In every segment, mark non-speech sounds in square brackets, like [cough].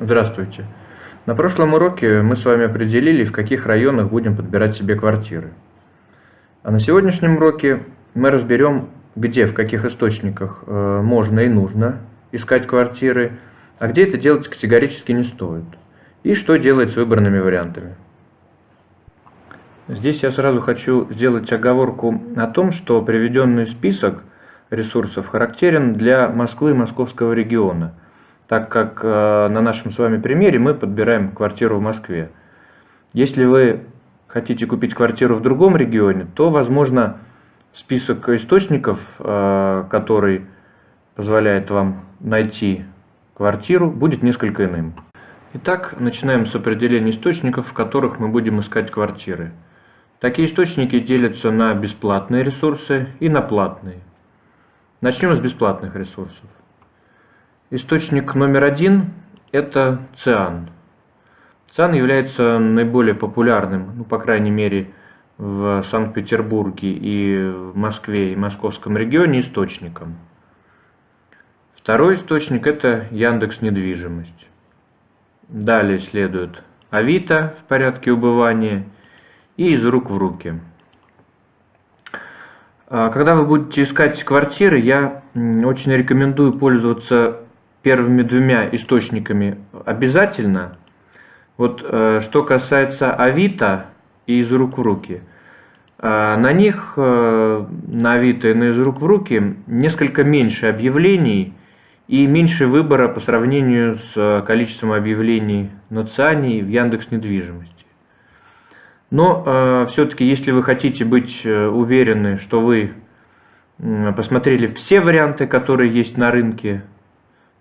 Здравствуйте. На прошлом уроке мы с вами определили, в каких районах будем подбирать себе квартиры. А на сегодняшнем уроке мы разберем, где, в каких источниках э, можно и нужно искать квартиры, а где это делать категорически не стоит. И что делать с выбранными вариантами. Здесь я сразу хочу сделать оговорку о том, что приведенный список ресурсов характерен для Москвы и московского региона – так как э, на нашем с вами примере мы подбираем квартиру в Москве. Если вы хотите купить квартиру в другом регионе, то, возможно, список источников, э, который позволяет вам найти квартиру, будет несколько иным. Итак, начинаем с определения источников, в которых мы будем искать квартиры. Такие источники делятся на бесплатные ресурсы и на платные. Начнем с бесплатных ресурсов. Источник номер один – это циан. Циан является наиболее популярным, ну, по крайней мере, в Санкт-Петербурге и в Москве и Московском регионе источником. Второй источник – это Яндекс Недвижимость. Далее следует Авито в порядке убывания и из рук в руки. А когда вы будете искать квартиры, я очень рекомендую пользоваться первыми двумя источниками обязательно. Вот э, что касается Авито и из рук в руки, э, на них, э, на Авито и на из рук в руки, несколько меньше объявлений и меньше выбора по сравнению с количеством объявлений на ЦИАНе и в Яндекс недвижимости. Но э, все-таки, если вы хотите быть уверены, что вы посмотрели все варианты, которые есть на рынке,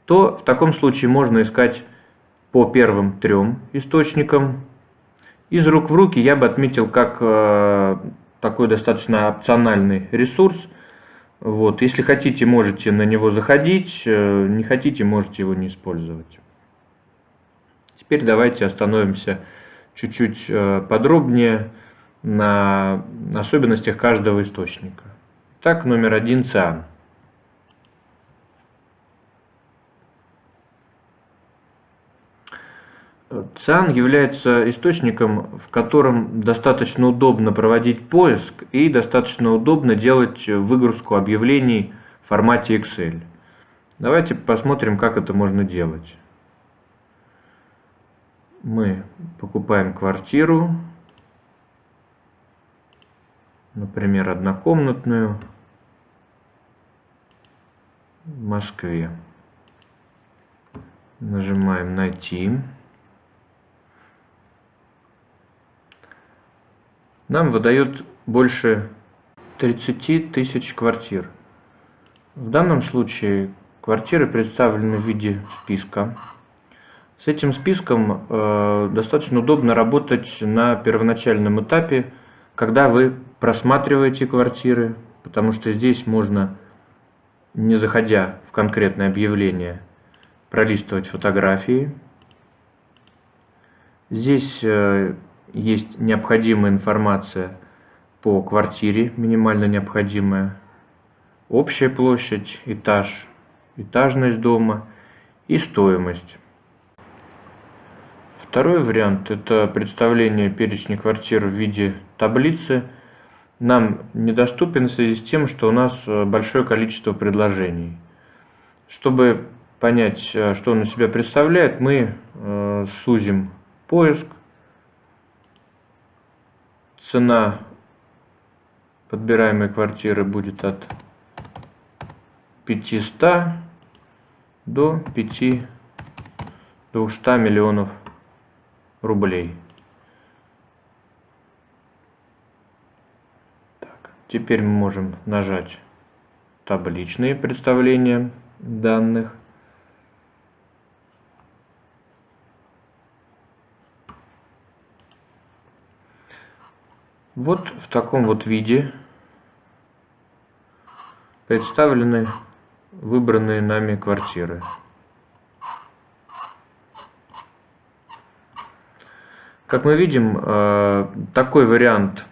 то в таком случае можно искать по первым трем источникам. Из рук в руки я бы отметил как э, такой достаточно опциональный ресурс. Вот. Если хотите, можете на него заходить, э, не хотите, можете его не использовать. Теперь давайте остановимся чуть-чуть э, подробнее на особенностях каждого источника. Так, номер один – циан. ЦИАН является источником, в котором достаточно удобно проводить поиск и достаточно удобно делать выгрузку объявлений в формате Excel. Давайте посмотрим, как это можно делать. Мы покупаем квартиру, например, однокомнатную в Москве. Нажимаем «Найти». Нам выдает больше 30 тысяч квартир. В данном случае квартиры представлены в виде списка. С этим списком э, достаточно удобно работать на первоначальном этапе, когда вы просматриваете квартиры, потому что здесь можно, не заходя в конкретное объявление, пролистывать фотографии. Здесь э, есть необходимая информация по квартире, минимально необходимая, общая площадь, этаж, этажность дома и стоимость. Второй вариант – это представление перечня квартир в виде таблицы. Нам недоступен в связи с тем, что у нас э, большое количество предложений. Чтобы понять, э, что он из себя представляет, мы э, сузим поиск цена подбираемой квартиры будет от 500 до 5 200 миллионов рублей. Так, теперь мы можем нажать табличные представления данных. Вот в таком вот виде представлены выбранные нами квартиры. Как мы видим, э, такой вариант,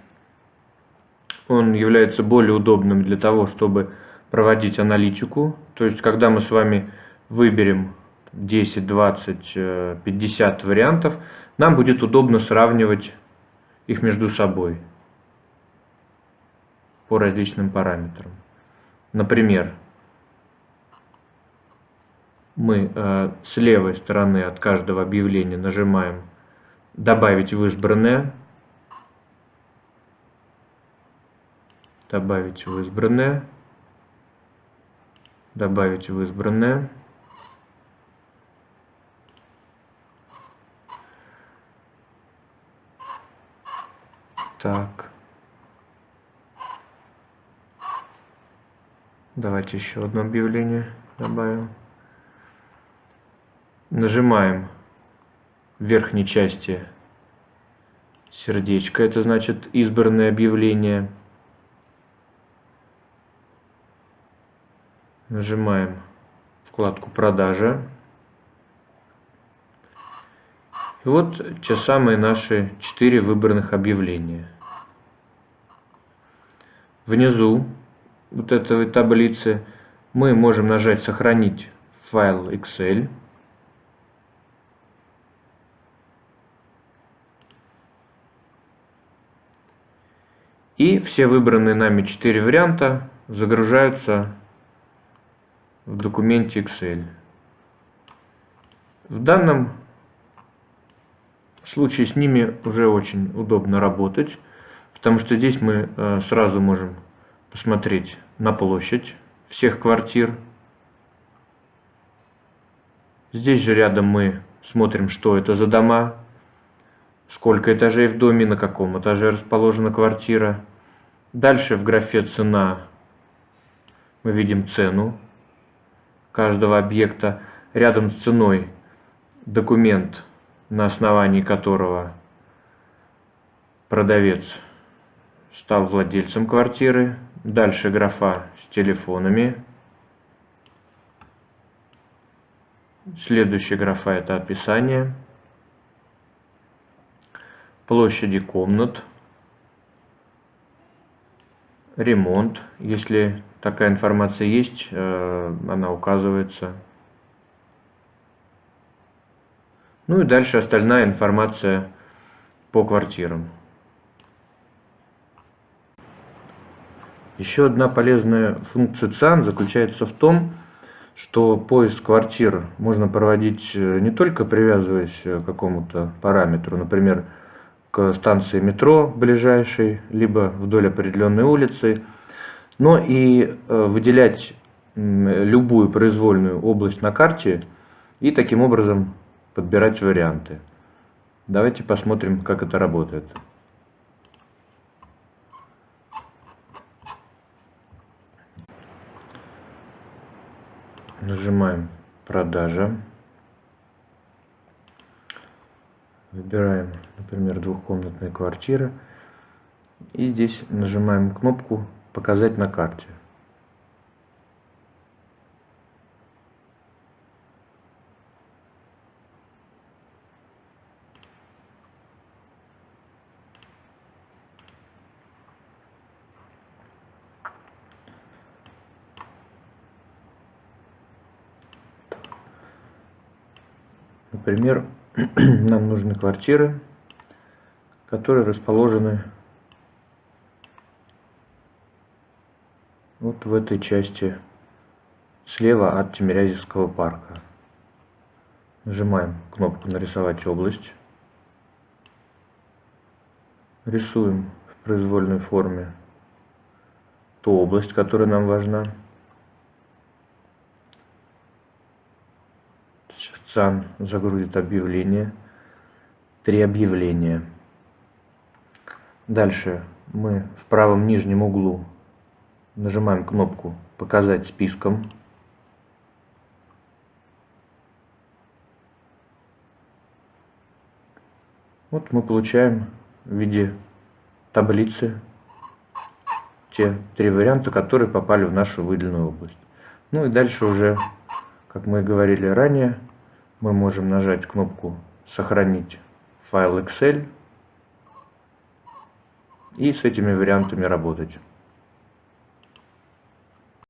он является более удобным для того, чтобы проводить аналитику. То есть, когда мы с вами выберем 10, 20, 50 вариантов, нам будет удобно сравнивать их между собой по различным параметрам. Например, мы э, с левой стороны от каждого объявления нажимаем «Добавить в избранное», «Добавить в избранное», «Добавить в избранное», Так. Давайте еще одно объявление добавим. Нажимаем в верхней части сердечко, это значит избранное объявление. Нажимаем вкладку «Продажа». И вот те самые наши четыре выбранных объявления. Внизу вот этой таблицы мы можем нажать «Сохранить файл Excel». И все выбранные нами четыре варианта загружаются в документе Excel. В данном случае с ними уже очень удобно работать, потому что здесь мы э, сразу можем посмотреть на площадь всех квартир. Здесь же рядом мы смотрим, что это за дома, сколько этажей в доме, на каком этаже расположена квартира. Дальше в графе «Цена» мы видим цену каждого объекта. Рядом с ценой документ на основании которого продавец стал владельцем квартиры. Дальше графа с телефонами. Следующая графа это описание. Площади комнат. Ремонт. Если такая информация есть, э, она указывается. Ну и дальше остальная информация по квартирам. Еще одна полезная функция ЦИАН заключается в том, что поиск квартир можно проводить э, не только привязываясь к какому-то параметру, например, к станции метро ближайшей, либо вдоль определенной улицы, но и э, выделять любую произвольную область на карте и таким образом подбирать варианты. Давайте посмотрим, как это работает. Нажимаем «Продажа». Выбираем, например, двухкомнатная квартира. И здесь нажимаем кнопку «Показать на карте». Например, [clears throat] нам нужны квартиры, которые расположены вот в этой части слева от Тимирязевского парка. Нажимаем кнопку «Нарисовать область». Рисуем в произвольной форме ту область, которая нам важна. ЦАН загрузит объявление. Три объявления. Дальше мы в правом нижнем углу нажимаем кнопку «Показать списком». Вот мы получаем в виде таблицы те три варианта, которые попали в нашу выделенную область. Ну и дальше уже, как мы говорили ранее, мы можем нажать кнопку «Сохранить файл Excel» и с этими вариантами работать.